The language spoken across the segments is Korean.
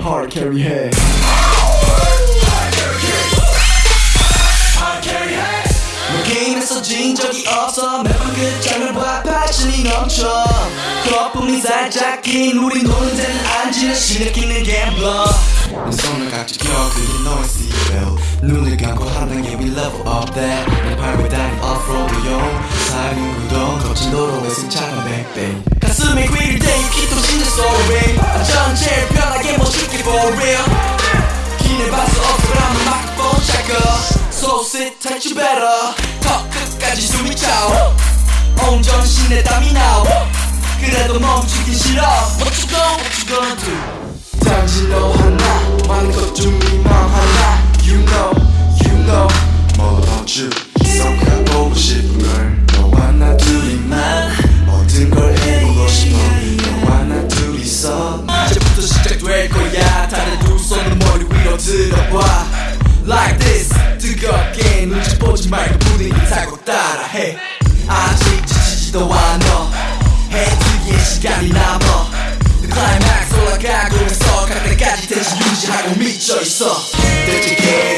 hard carry 해너 게임에서 진 적이 없어. 매번 그 장을 봐 패션이 넘쳐. 거품이 살짝 낀 우리 노는 데는 앉으려 시내끼는 갬블러. 내 손을 각져 껴 그게 너의 seatbelt. 눈을 감고 한방에 we level up that 내 밟고 다니 offroad용. 사륜 구동 거친 도로에 승차감 100배 가슴에 for real 기내 봤어 없어라면 마크폰 checker So sit tight you better 턱 끝까지 숨이 차오 온전신에 땀이 나오 그래도 멈추기 싫어 What you gon' what you gonna do 당신도 하나 많은 것좀 미 아직 지치지도 않아. 해주기에 시간이 남아. The climax 올라가고 갈 때까지 대신 유지하고 미쳐있어. 대체 걔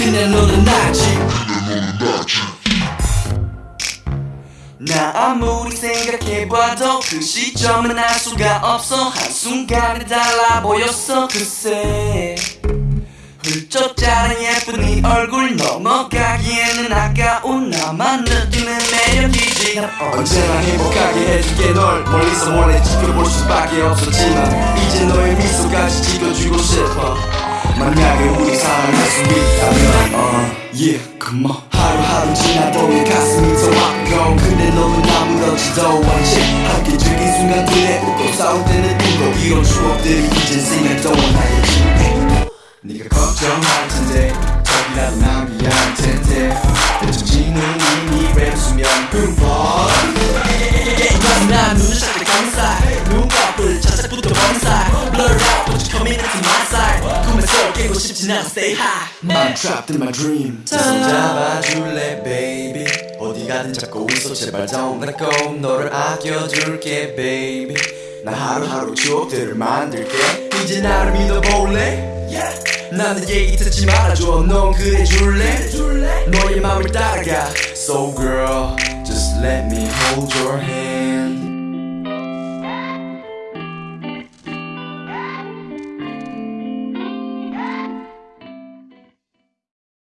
Yeah 그냥 너는 나지. 나 아무리 생각해봐도 그 시점은 알 수가 없어. 한순간에 달라 보였어 글쎄. 훌쩍 자란 예쁜 네 얼굴 넘어가기에는 아까운 나만 느끼는 매력이지. 난 언제나 행복하게 해줄게 널. 멀리서 몰래 지켜볼 수밖에 없었지만 이제 너의 미소까지 지켜주고 싶어 만약에 우리 사랑할 수 있다면 uh, Yeah come on. 하루하루 지나보면 가슴이 더 아프고 근데 너는 아무렇지도 않지 함께 즐긴 순간들에 웃고 싸울 때는 울고 이런 추억들이 이젠 생각도 안 나겠지 네가 걱정할 텐데 저기라도 난 미안할 텐데. 내 정신은 이미 랩 수면 흠뻑. 난 눈을 살짝 감싸. 눈꺼풀 자작부터 범살 Blur out but you coming into my side 꿈에서 깨고 싶진 않아 stay high I'm trapped in my dream. 손 잡아줄래 baby? 어디 가든 잡고 있어 제발. Don't let go. 너를 아껴줄게 baby. 나 하루하루 추억들을 만들게. 이제 나를 믿어볼래? 나는 얘기 듣지 말아줘. 넌 그래 줄래? 너의 맘을 따라가. So girl just let me hold your hand